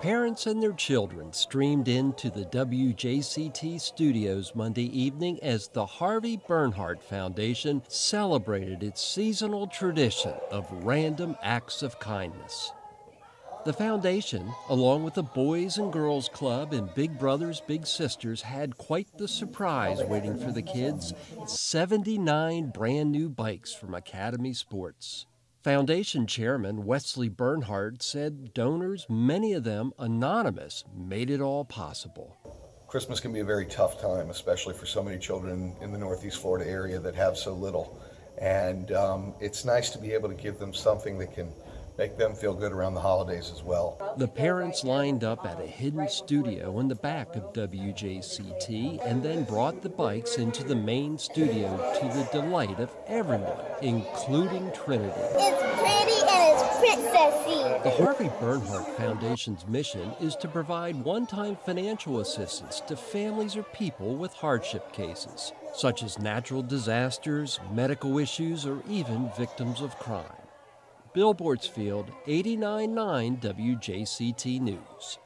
Parents and their children streamed into the WJCT studios Monday evening as the Harvey Bernhardt Foundation celebrated its seasonal tradition of random acts of kindness. The foundation, along with the Boys and Girls Club and Big Brothers Big Sisters, had quite the surprise waiting for the kids 79 brand new bikes from Academy Sports. Foundation Chairman Wesley Bernhardt said donors, many of them anonymous, made it all possible. Christmas can be a very tough time, especially for so many children in the Northeast Florida area that have so little. And um, it's nice to be able to give them something that can make them feel good around the holidays as well. The parents lined up at a hidden studio in the back of WJCT and then brought the bikes into the main studio to the delight of everyone, including Trinity. It's pretty and it's princessy. The Harvey Bernhardt Foundation's mission is to provide one-time financial assistance to families or people with hardship cases, such as natural disasters, medical issues, or even victims of crime. Bill Bortzfield, 89.9 WJCT News.